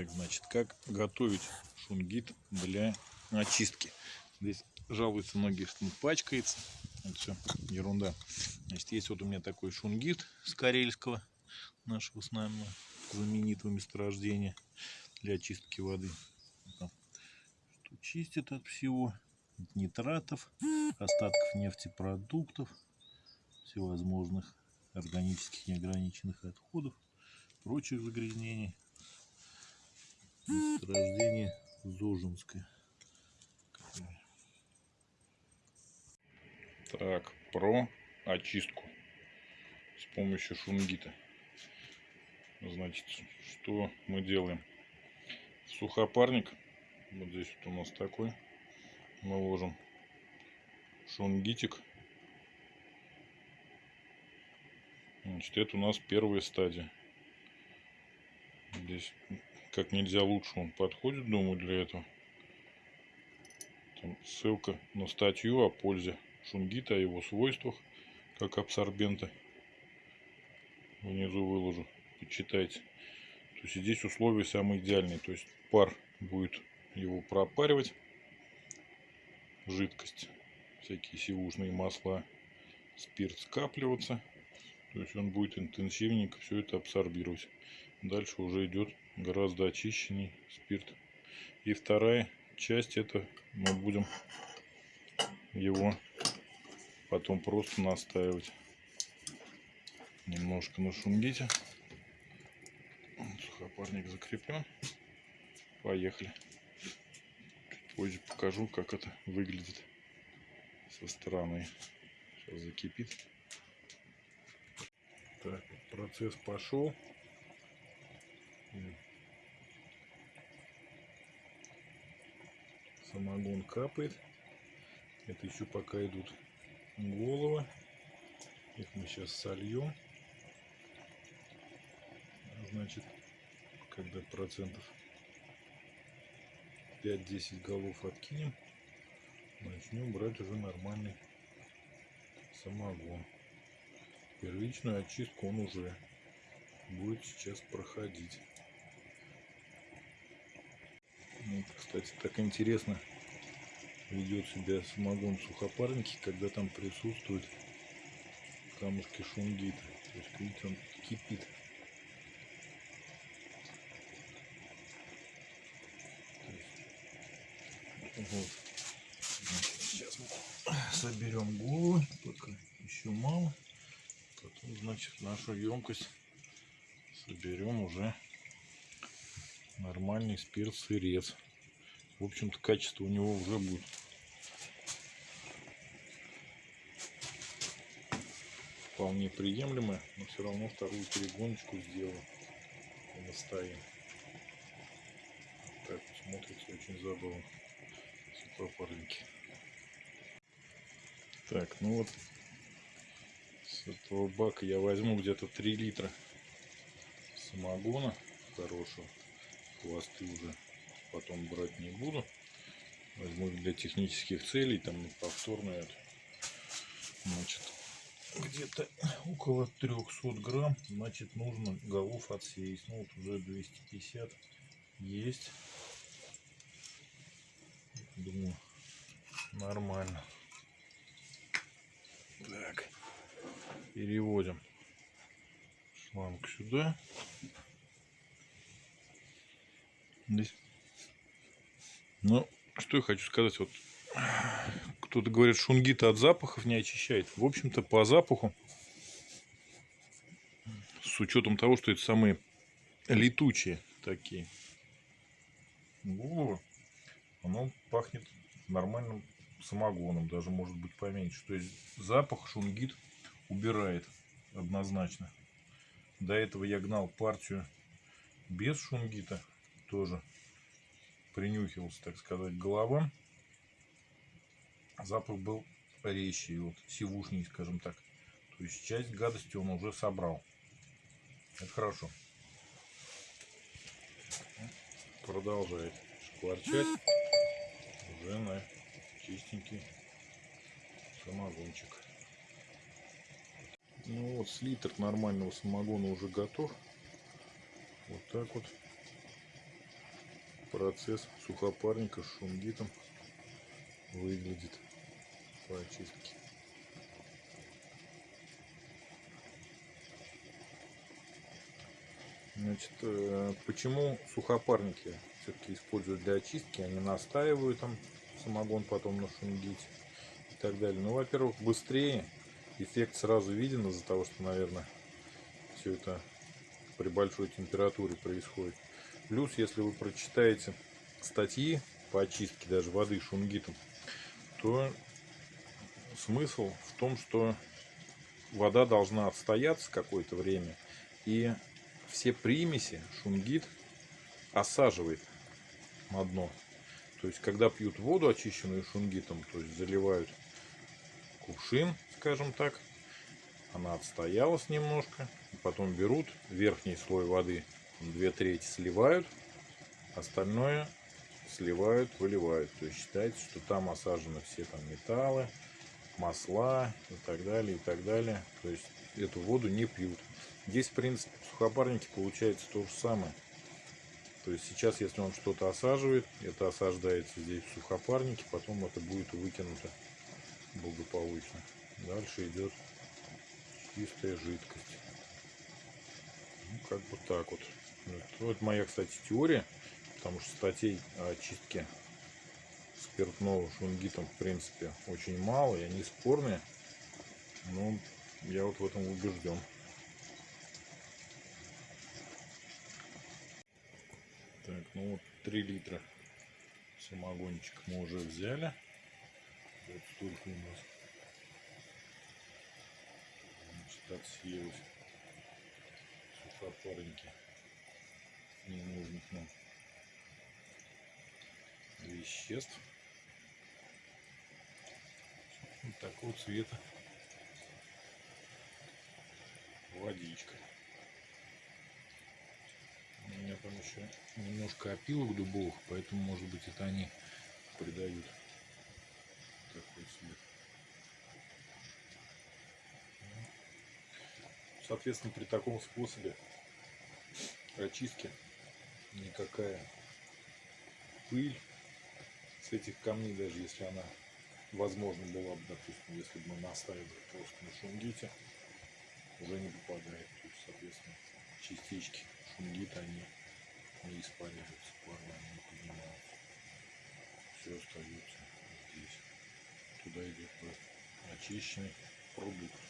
Так, значит, как готовить шунгит для очистки. Здесь жалуются многие, что он пачкается. Это все ерунда. Значит, есть вот у меня такой шунгит с карельского, нашего с нами знаменитого месторождения для очистки воды. Что чистит от всего, от нитратов, остатков нефтепродуктов, всевозможных органических неограниченных отходов, прочих загрязнений. Месторождение Зожинское. Так, про очистку с помощью шунгита. Значит, что мы делаем? Сухопарник, вот здесь вот у нас такой, мы ложим шунгитик. Значит, это у нас первая стадия. Здесь как нельзя лучше он подходит, думаю, для этого. Там ссылка на статью о пользе шунгита, о его свойствах, как абсорбента. Внизу выложу, почитайте. То есть здесь условия самые идеальные. То есть пар будет его пропаривать, жидкость, всякие сивушные масла, спирт скапливаться. То есть он будет интенсивненько все это абсорбировать. Дальше уже идет гораздо очищенный спирт. И вторая часть это мы будем его потом просто настаивать немножко на шунгите. Сухопарник закреплен. Поехали. Чуть позже покажу, как это выглядит со стороны. Сейчас закипит. Так, процесс пошел. Самогон капает. Это еще пока идут головы. Их мы сейчас сольем. Значит, когда процентов 5-10 голов откинем, начнем брать уже нормальный самогон. Первичную очистку он уже будет сейчас проходить. Вот, кстати, так интересно ведет себя самогон в сухопарнике, когда там присутствуют камушки шунгита. То есть, видите, он кипит. Вот. сейчас соберем головы, только еще мало. Потом, значит, нашу емкость соберем уже нормальный спирт сырец. В общем-то, качество у него уже будет вполне приемлемое, но все равно вторую перегоночку сделаю и настоим. Так вот смотрится очень забавно. Сухопарники. Так, ну вот с этого бака я возьму где-то 3 литра самогона хорошего. Хвосты уже потом брать не буду. Возьму для технических целей, там повторно это. Значит, где-то около 300 грамм, значит, нужно голов отсеять. Ну, вот уже 250 есть. Думаю, нормально. Так, переводим шланг сюда. Здесь. Ну, что я хочу сказать. Вот кто-то говорит, шунгита от запахов не очищает. В общем-то, по запаху, с учетом того, что это самые летучие такие головы, оно пахнет нормальным самогоном, даже может быть поменьше. То есть запах шунгит убирает однозначно. До этого я гнал партию без шунгита тоже принюхивался, так сказать, голова. Запах был резче, вот сивушней, скажем так. То есть часть гадости он уже собрал. Это хорошо. Продолжает шкварчать уже на чистенький самогончик. Ну вот, слитр нормального самогона уже готов. Вот так вот процесс сухопарника с шунгитом выглядит по очистке. Значит, э, почему сухопарники все-таки используют для очистки, они настаивают там самогон потом на шунгите и так далее. Ну, во-первых, быстрее, эффект сразу виден из-за того, что, наверное, все это при большой температуре происходит. Плюс, если вы прочитаете статьи по очистке даже воды шунгитом, то смысл в том, что вода должна отстояться какое-то время и все примеси шунгит осаживает на дно. То есть, когда пьют воду, очищенную шунгитом, то есть заливают кувшин, скажем так, она отстоялась немножко, потом берут верхний слой воды, две трети сливают, остальное сливают, выливают. То есть считается, что там осажены все там металлы, масла и так далее, и так далее. То есть эту воду не пьют. Здесь, в принципе, в сухопарнике получается то же самое. То есть сейчас, если он что-то осаживает, это осаждается здесь в сухопарнике, потом это будет выкинуто благополучно. Дальше идет чистая жидкость. Ну, как бы так вот. Вот, моя, кстати, теория, потому что статей о чистке спиртного шунгитом, в принципе, очень мало, и они спорные. Но я вот в этом убежден. Так, ну вот 3 литра самогончик мы уже взяли. Вот столько у нас. Значит, отсеялось сухопарники ненужных нам веществ. Вот такого цвета водичка. У меня там еще немножко опилок дубовых, поэтому может быть это они придают такой цвет. Соответственно, при таком способе очистки никакая пыль с этих камней, даже если она возможно была бы, допустим, если бы мы наставили просто на шунгите, уже не попадает. То есть, соответственно, частички шунгита, они не испаряются, пары они не поднимаются. Все остается здесь. Туда идет очищенный продукт.